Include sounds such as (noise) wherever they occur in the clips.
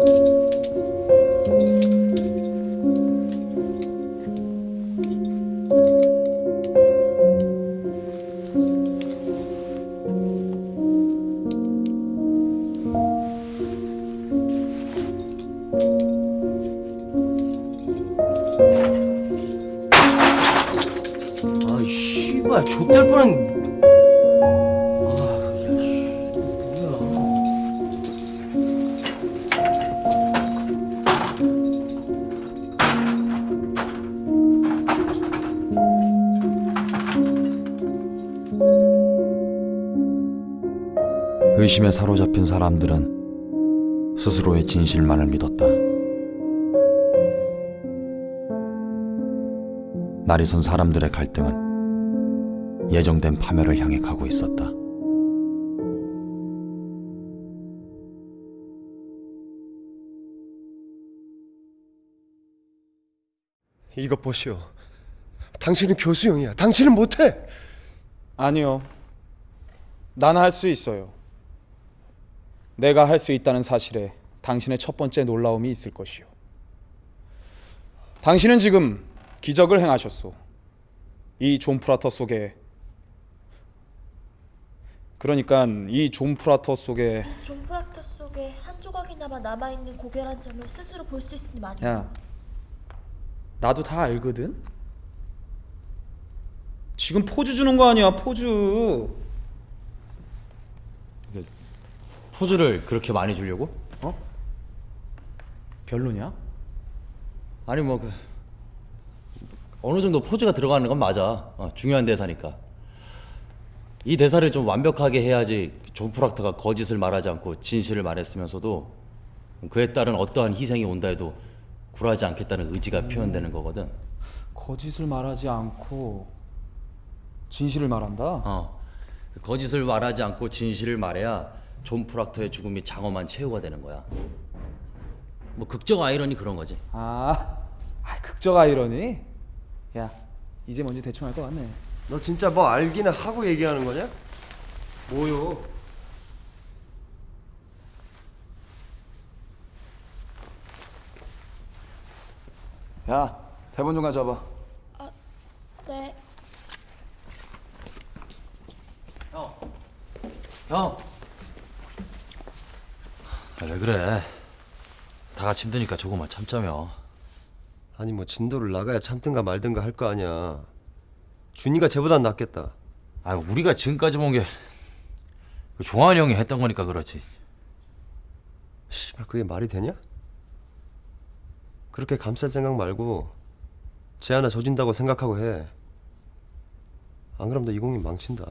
아 의심에 사로잡힌 사람들은 스스로의 진실만을 믿었다. 날이 선 사람들의 갈등은 예정된 파멸을 향해 가고 있었다. 이것 보시오. 당신은 교수형이야. 당신은 못해. 아니요. 난 할 수 있어요. 내가 할 수 있다는 사실에 당신의 첫 번째 놀라움이 있을 것이요. 당신은 지금 기적을 행하셨소. 이 존 프락터 속에 그러니까 이 존 프락터 속에 존 프락터 속에 한 조각이나마 남아 있는 고결한 점을 스스로 볼 수 있으니 말이야. 야 나도 다 알거든. 지금 포즈 주는 거 아니야 포즈. 포즈를 그렇게 많이 주려고? 어? 별로냐? 아니 뭐 그, 어느 정도 포즈가 들어가는 건 맞아. 어, 중요한 대사니까. 이 대사를 좀 완벽하게 해야지 존 프락터가 거짓을 말하지 않고 진실을 말했으면서도 그에 따른 어떠한 희생이 온다 해도 굴하지 않겠다는 의지가 표현되는 거거든. 거짓을 말하지 않고 진실을 말한다. 어. 거짓을 말하지 않고 진실을 말해야 존 프락터의 죽음이 장엄한 최후가 되는 거야. 뭐 극적 아이러니 그런 거지. 아, 아 극적 아이러니. 야, 이제 뭔지 대충 알 것 같네. 너 진짜 뭐 알기는 하고 얘기하는 거냐? 뭐요? 야, 대본 좀 가져와봐. 네. 형. 아, 왜 그래? 다 같이 힘드니까 조금만 참자며. 아니 뭐 진도를 나가야 참든가 말든가 할 거 아니야. 준이가 쟤보단 낫겠다. 아, 우리가 지금까지 본 게 종환이 형이 했던 거니까 그렇지. 씨발 그게 말이 되냐? 그렇게 감쌀 생각 말고 쟤 하나 조진다고 생각하고 해. 안 그럼 너 이공이 망친다.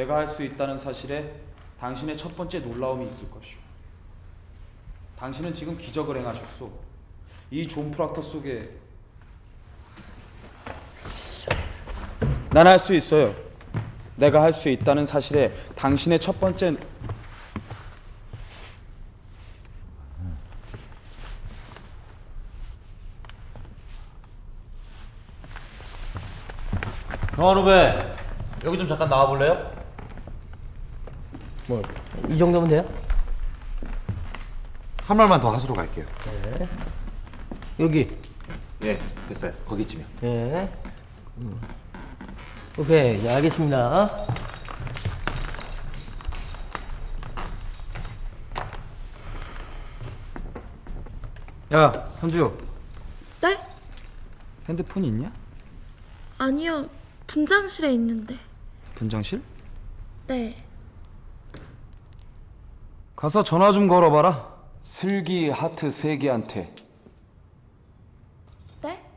내가 할 수 있다는 사실에 당신의 첫 번째 놀라움이 있을 것이오. 당신은 지금 기적을 행하셨소. 이 존 프락터 속에 난 할 수 있어요. 내가 할 수 있다는 사실에 당신의 첫 번째 형아 후배 여기 좀 잠깐 나와 볼래요? 뭐 이 정도면 돼요? 한 말만 더 하수로 갈게요. 여기 예, 됐어요. 거기쯤이요. 네 음. 오케이 네, 알겠습니다 야, 선주. 네? 핸드폰이 있냐? 아니요. 분장실에 있는데. 분장실? 네. 가서 전화 좀 걸어봐라. 슬기 하트 세 개한테. 네?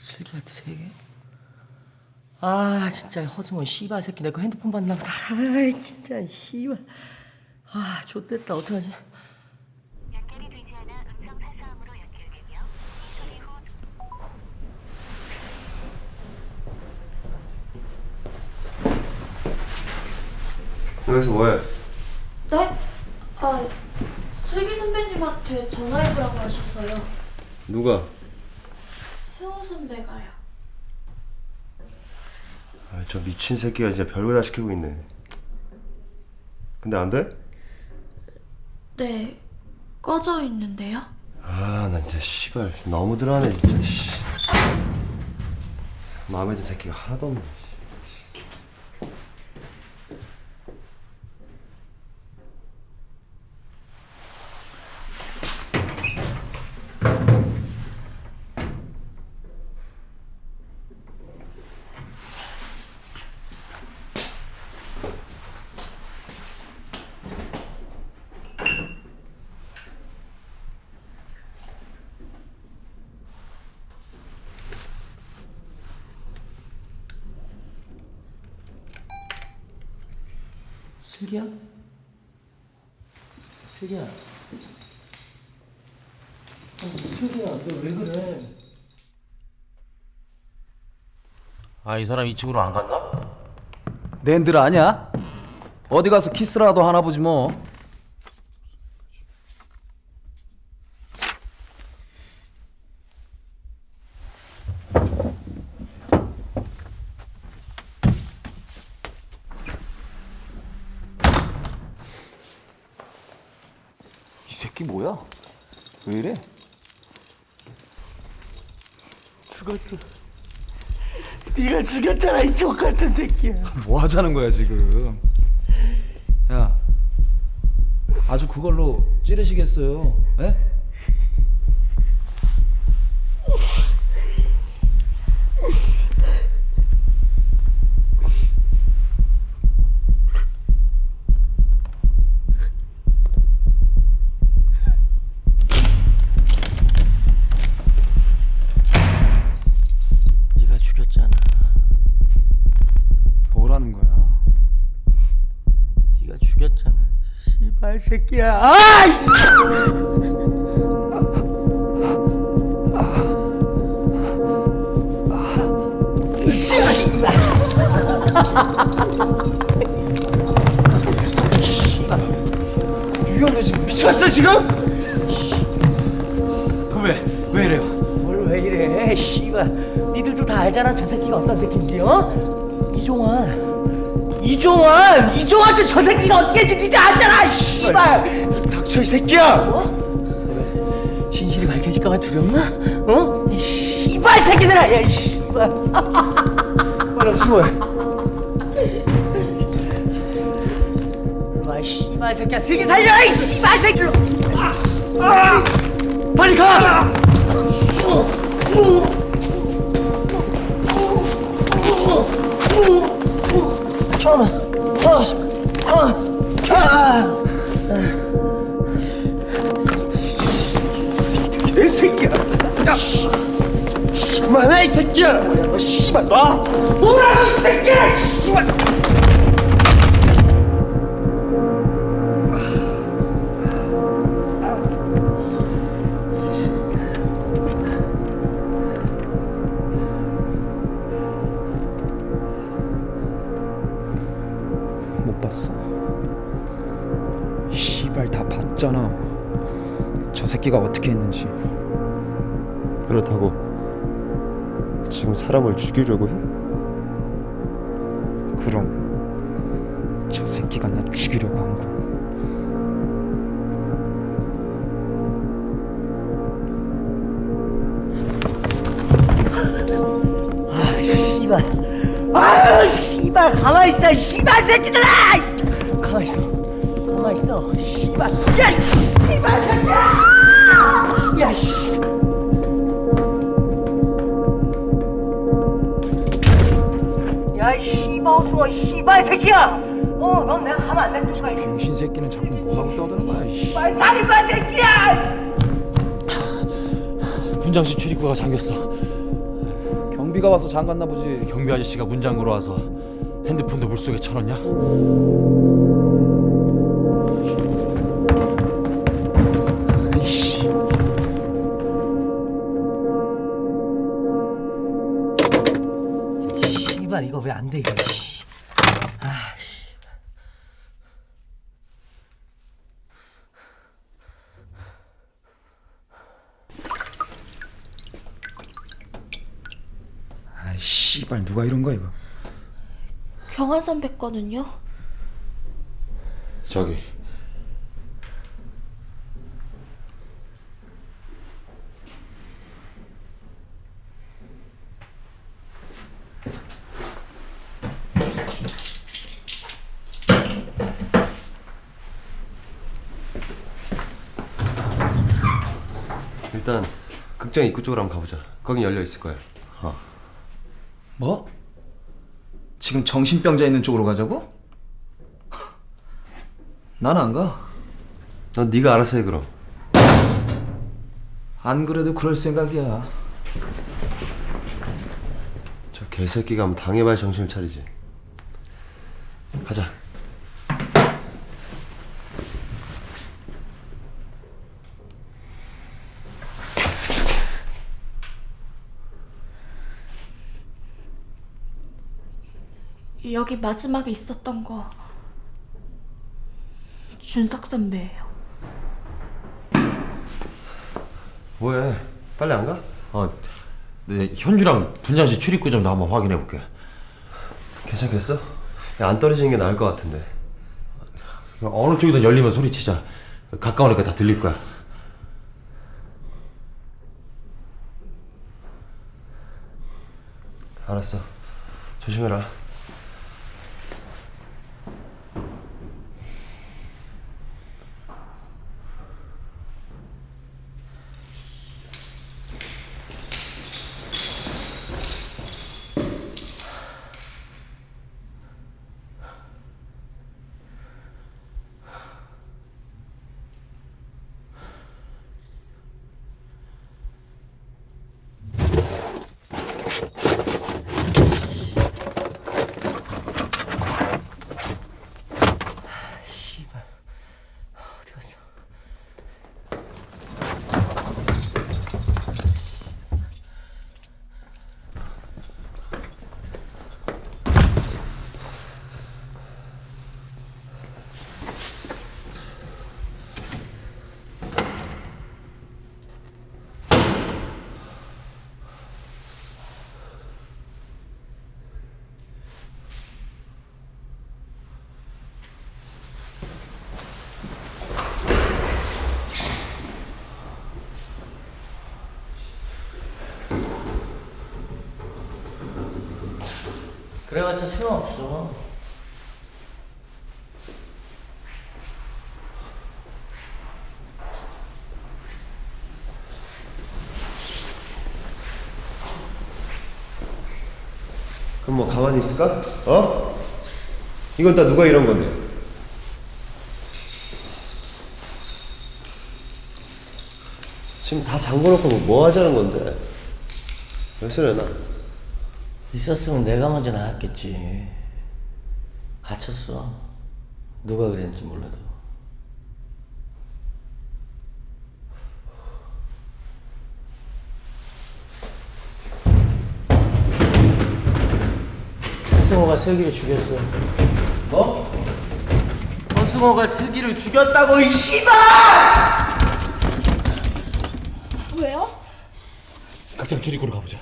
슬기한테 세 개? 아 진짜 허승원 씨발 새끼 내 거 핸드폰 받나 보다 아 진짜 씨발 아 좆됐다 어떡하지 여기서 뭐해? 네? 아, 슬기 선배님한테 전화해보라고 하셨어요. 누가? 승우 선배가요. 아, 저 미친 새끼가 진짜 별거 다 시키고 있네. 근데 안 돼? 네, 꺼져 있는데요. 아, 나 진짜 씨발 너무 들어하네 진짜. 씨. 마음에 든 새끼가 하나도 없네. 슬기야? 슬기야 아니, 슬기야 너 왜 그래 아 이 사람 이 친구로 안 갔나? 낸들 아냐? 어디 가서 키스라도 하나 보지 뭐. 이 새끼 뭐야? 왜 이래? 죽었어 네가 죽였잖아 이 족같은 새끼야 뭐 하자는 거야 지금? 야, 아주 그걸로 찌르시겠어요? 새끼야 아이씨 유형 너 지금 미쳤어 지금? 그 왜? 왜 이래요? 뭘 왜 이래 씨발 니들도 다 알잖아 저 새끼가 어떤 새끼인지 어? 이종환 이종환 이종환한테 저 새끼가 어떻게 했지 니들 알잖아 씨발 닥쳐 이 새끼야! 진실이 밝혀질까봐 두렵나? 어? 이 씨발 새끼들아 야 이 씨발 빨리 숨어해 와 씨발 새끼야 슬기 살려 이 씨발 새끼 아! 빨리 가! 잠깐만 어, 어, 아. 이 새끼야! 야! 그만해 이 새끼야! 아, 씨발 놔! 뭐라고 이 새끼야! 씨발! 봤잖아. 저 새끼가 어떻게 했는지. 그렇다고 지금 사람을 죽이려고 해? 그럼 저 새끼가 나 죽이려고 한 거. 아 씨발 아유 씨발 가만히 있어 이 씨발 새끼들아 가만히 있어 가만히 있어 씨발 야 이 씨발 새끼야 야 씨 야 이 씨발 어수아 씨발 새끼야 어 넌 내가 가만 안 냅둘 거야 이 병신 새끼는 자꾸 뭐하고 떠드는 거야. 이 씨. 씨발 살인마 새끼야 분장실 출입구가 잠겼어 경비가 와서 잠갔나 보지. 경비 아저씨가 문장구로 와서 핸드폰도 물속에 쳐넣냐? 안 돼 이거. 씨. 아, 씨. 아 씨발 누가 이런 거야 이거. 경환 선배 거는요? 저기 일단 극장 입구 쪽으로 한번 가보자. 거긴 열려 있을 거야. 뭐? 지금 정신병자 있는 쪽으로 가자고? (laughs) 난 안 가. 넌 네가 알아서 해 그럼. 안 그래도 그럴 생각이야. 저 개새끼가 한번 당해봐야 정신을 차리지. 가자. 여기 마지막에 있었던 거 준석 선배예요. 뭐해? 빨리 안 가? 아, 네, 현주랑 분장실 출입구 좀더 한번 확인해 볼게. 괜찮겠어? 야, 안 떨어지는 게 나을 것 같은데. 어느 쪽이든 열리면 소리치자. 가까우니까 다 들릴 거야. 알았어. 조심해라. 그래봤자 소용없어. 그럼 뭐 가만히 있을까? 어? 이건 다 누가 이런 건데? 지금 다 잠궈놓고 뭐, 뭐 하자는 건데? 왜 소리나? 있었으면 내가 먼저 나갔겠지. 갇혔어. 누가 그랬는지 몰라도. 허승호가 슬기를 죽였어. 뭐? 허승호가 슬기를 죽였다고 이 씨발! 왜요? 극장 출입구로 가보자.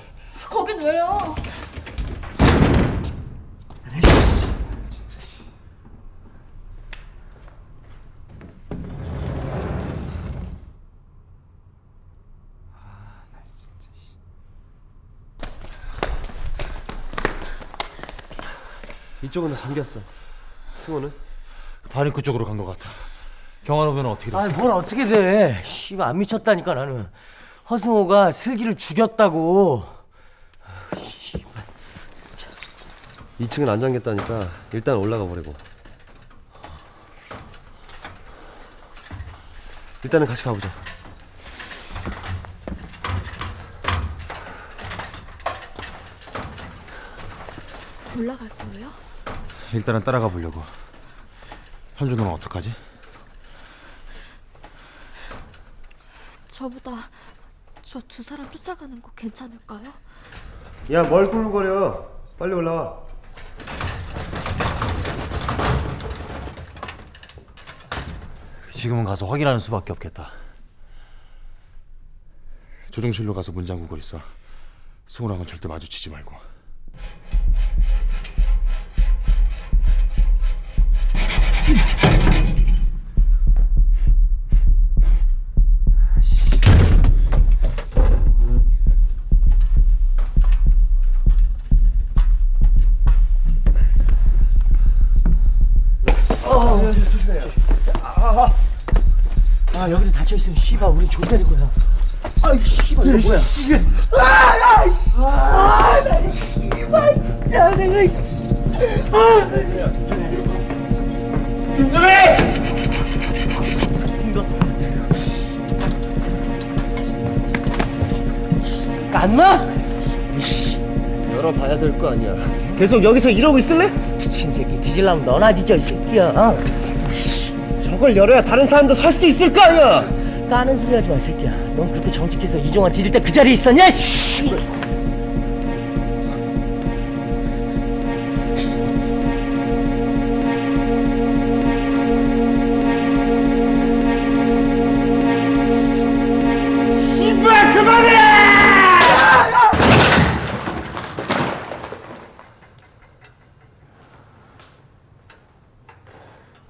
거긴 왜요? 이쪽은 다 잠겼어. 승호는? 반입구 쪽으로 간 것 같아. 경환 오면 어떻게 됐어? 아니 뭘 어떻게 돼? 씨발 안 미쳤다니까 나는. 허승호가 슬기를 죽였다고. 2층은 안 잠겼다니까 일단 올라가 보려고. 일단은 같이 가보자. 올라갈 거예요? 일단은 따라가 보려고. 현주 너는 어떡하지? 저보다 저 두 사람 쫓아가는 거 괜찮을까요? 야, 뭘 꿀거려? 빨리 올라와. 지금은 가서 확인하는 수밖에 없겠다. 조종실로 가서 문 잠그고 있어. 승우랑은 절대 마주치지 말고. 있으면 씨발 우리 존대는 거야. 아이 씨발 이거 뭐야? 아나 씨. 아 나 씨발 진짜 내가. 이- 아. 김준희. 이거 안 나? 열어봐야 될 거 아니야. 계속 여기서 이러고 있을래? 미친 새끼 뒤질라면 너나 뒤져 이 새끼야. 어? 저걸 열어야 다른 사람도 살 수 있을 거 아니야. 까는 소리 하지 마, 이 새끼야. 넌 그렇게 정직해서 이종환 뒤질 때 그 자리에 있었냐?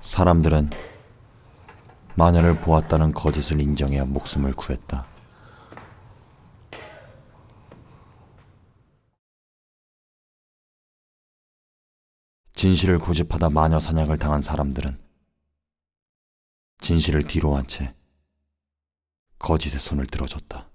사람들은 마녀를 보았다는 거짓을 인정해야 목숨을 구했다. 진실을 고집하다 마녀 사냥을 당한 사람들은 진실을 뒤로 한 채 거짓의 손을 들어줬다.